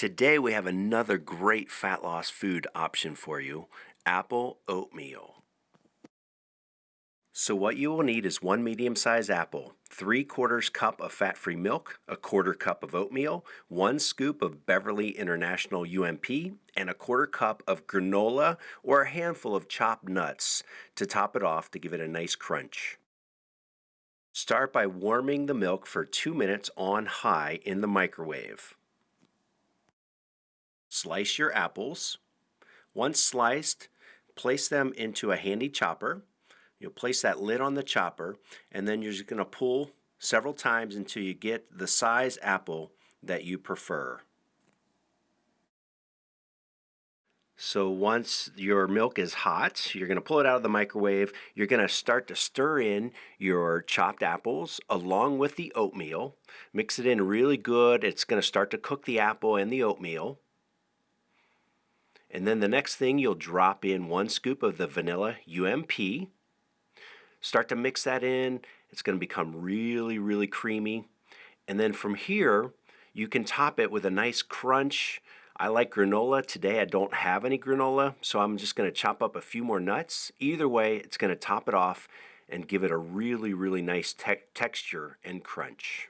Today we have another great fat loss food option for you, apple oatmeal. So what you will need is one medium-sized apple, 3 quarters cup of fat-free milk, a quarter cup of oatmeal, one scoop of Beverly International UMP, and a quarter cup of granola or a handful of chopped nuts to top it off to give it a nice crunch. Start by warming the milk for 2 minutes on high in the microwave. Slice your apples. Once sliced, place them into a handy chopper You'll place that lid on the chopper and then you're just going to pull several times until you get the size apple that you prefer. So once your milk is hot, you're going to pull it out of the microwave. You're going to start to stir in your chopped apples along with the oatmeal. Mix it in really good. It's going to start to cook the apple and the oatmeal. And then the next thing you'll drop in one scoop of the vanilla UMP. Start to mix that in. It's going to become really, really creamy. And then from here, you can top it with a nice crunch. I like granola. Today I don't have any granola, so I'm just going to chop up a few more nuts. Either way, it's going to top it off and give it a really, really nice te texture and crunch.